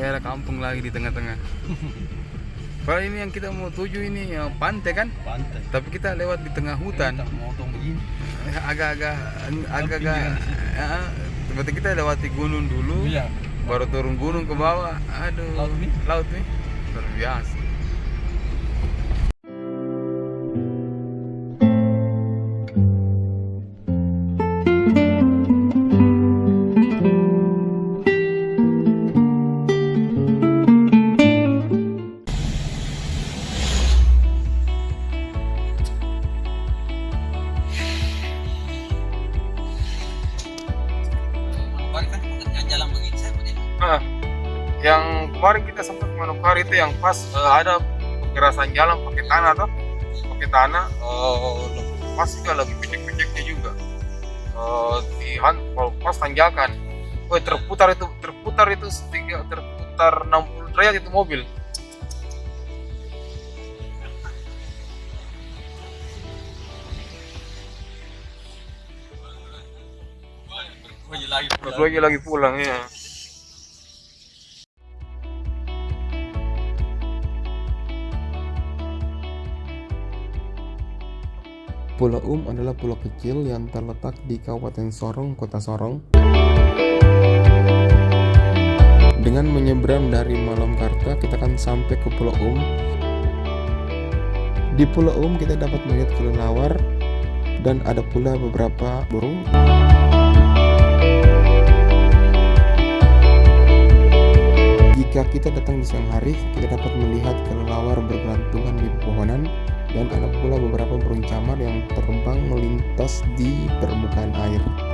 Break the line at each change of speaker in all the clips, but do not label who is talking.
ada kampung lagi di tengah-tengah. Kalau ini yang kita mau tuju ini ya, pantai kan?
Pantai.
tapi kita lewat di tengah hutan. Agak-agak agak-agak ya, berarti kita lewati gunung dulu
Iya.
baru turun gunung ke bawah. Aduh.
Laut nih.
laut nih luar biasa
Balik kan yang jalan begini saya begini.
Nah, yang kemarin kita sempat menukar itu yang pas eh, ada kekerasan jalan pakai tanah tuh pakai tanah eh, pas juga lagi pijak-pijaknya juga. Eh, di han- kalau pas tanjakan Woi terputar itu terputar itu setiga terputar 60 derajat itu mobil
Lagi.
terus lagi lagi pulang ya
Pulau Um adalah pulau kecil yang terletak di Kabupaten Sorong, Kota Sorong. Dengan menyeberang dari Malamkarta, kita akan sampai ke Pulau Um. Di Pulau Um kita dapat melihat kelelawar dan ada pula beberapa burung. Jika kita datang di siang hari, kita dapat melihat kelelawar bergelantungan di pepohonan dan ada pula beberapa burung camar yang terbang melintas di permukaan air.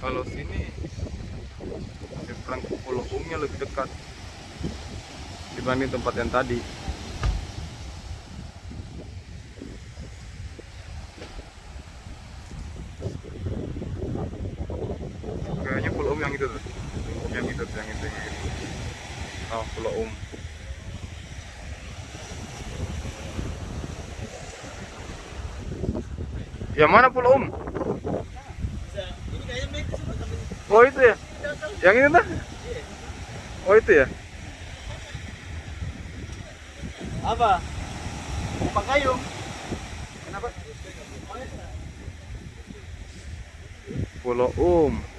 Kalau sini ke Pulau Umnya lebih dekat dibanding tempat yang tadi. Kayaknya Pulau Um yang itu tuh. Yang itu yang itu. Yang itu. Oh, Pulau Um. Yang mana Pulau Um? Oh itu ya? Yang ini tuh? Oh itu ya?
Apa? Umpak kayu.
Kenapa? Pulau Um.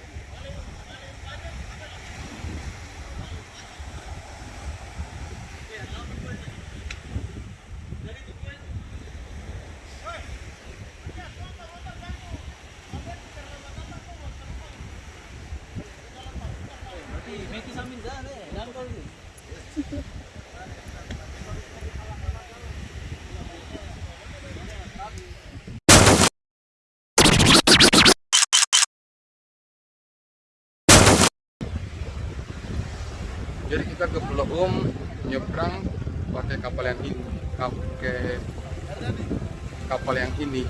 Jadi kita ke Pulau Um nyebrang pakai kapal yang ini, pakai kapal yang ini.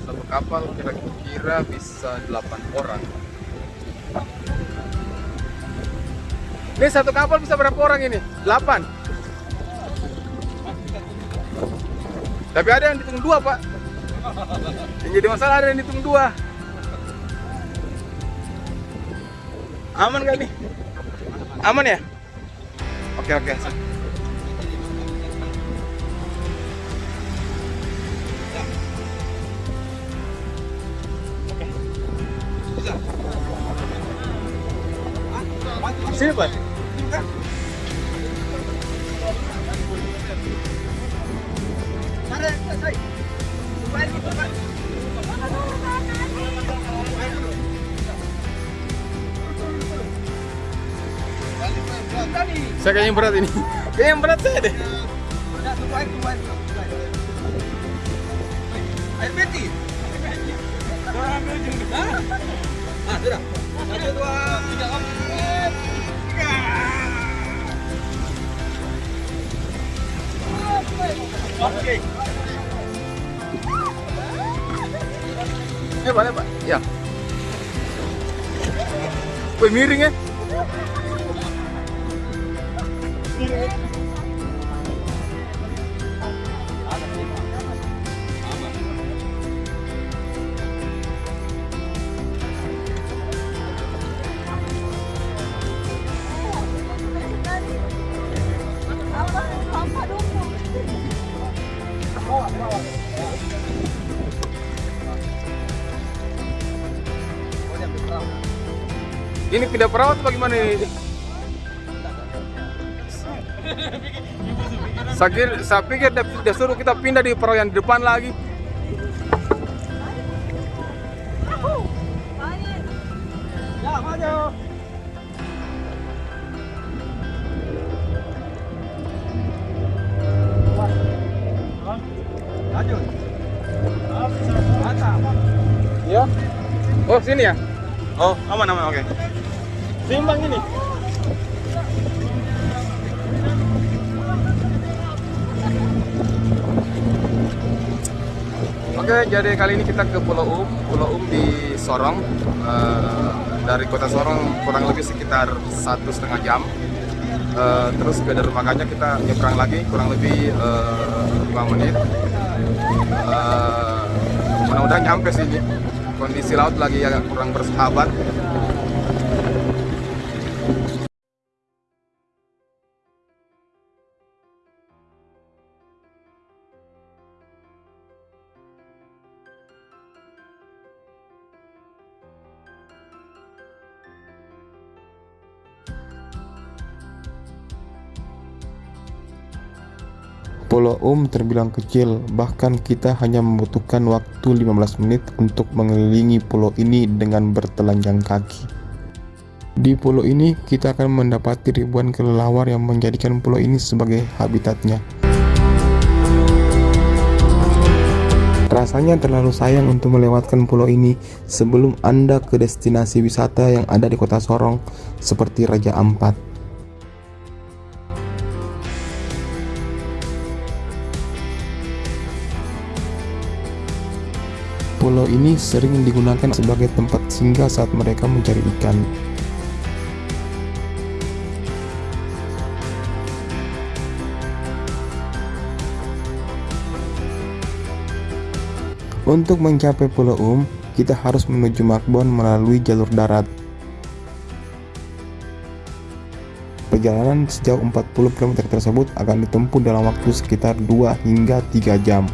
Satu kapal kira-kira bisa 8 orang. Ini satu kapal bisa berapa orang ini? 8. Tapi ada yang dihitung dua pak. Yang jadi masalah ada yang dihitung dua. Aman gak nih? Aman ya? Oke oke. Sini pak. Saya kayaknya yang berat ini. Kayaknya yang berat saya deh.
Air peti. Ah, sudah. Satu, dua, tiga, empat. Oke.
Eh, boleh pak? Ya. Wih miring ya? Ini pindah perawat apa gimana ini? Saya pikir, saya pikir dia, dia suruh kita pindah di perahu yang di depan lagi.
Ya.
Ya? Oh sini ya? Oh aman aman oke. Seimbang ini. Oke, jadi kali ini kita ke Pulau Um. Pulau Um di Sorong. Eh, dari kota Sorong kurang lebih sekitar satu setengah jam. Eh, terus ke dermaganya kita nyebrang lagi kurang lebih eh, 5 menit. Eh, mudah-mudahan nyampe sini. Kondisi laut lagi agak kurang bersahabat.
Pulau Um terbilang kecil, bahkan kita hanya membutuhkan waktu 15 menit untuk mengelilingi pulau ini dengan bertelanjang kaki. Di pulau ini, kita akan mendapati ribuan kelelawar yang menjadikan pulau ini sebagai habitatnya. Rasanya terlalu sayang untuk melewatkan pulau ini sebelum Anda ke destinasi wisata yang ada di kota Sorong seperti Raja Ampat. Pulau ini sering digunakan sebagai tempat singgah saat mereka mencari ikan. Untuk mencapai Pulau Um, kita harus menuju Makbon melalui jalur darat. Perjalanan sejauh 40 km tersebut akan ditempuh dalam waktu sekitar 2 hingga 3 jam.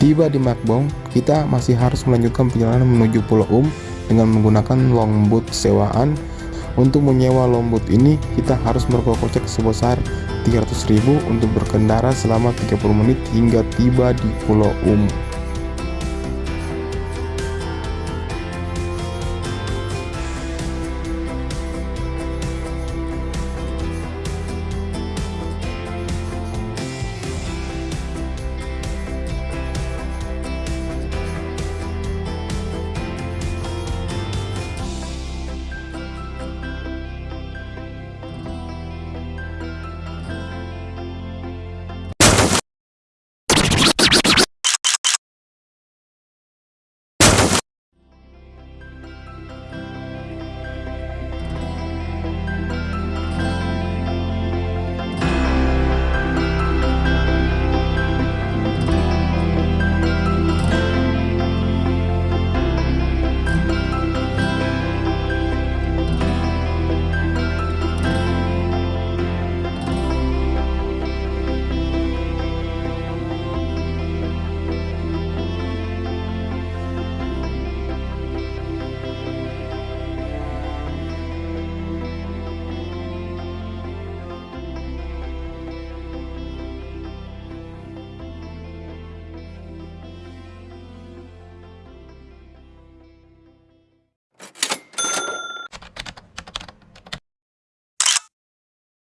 Tiba di Makbong, kita masih harus melanjutkan perjalanan menuju Pulau Um dengan menggunakan longboat sewaan. Untuk menyewa longboat ini, kita harus merogoh kocek sebesar 300.000 untuk berkendara selama 30 menit hingga tiba di Pulau Um.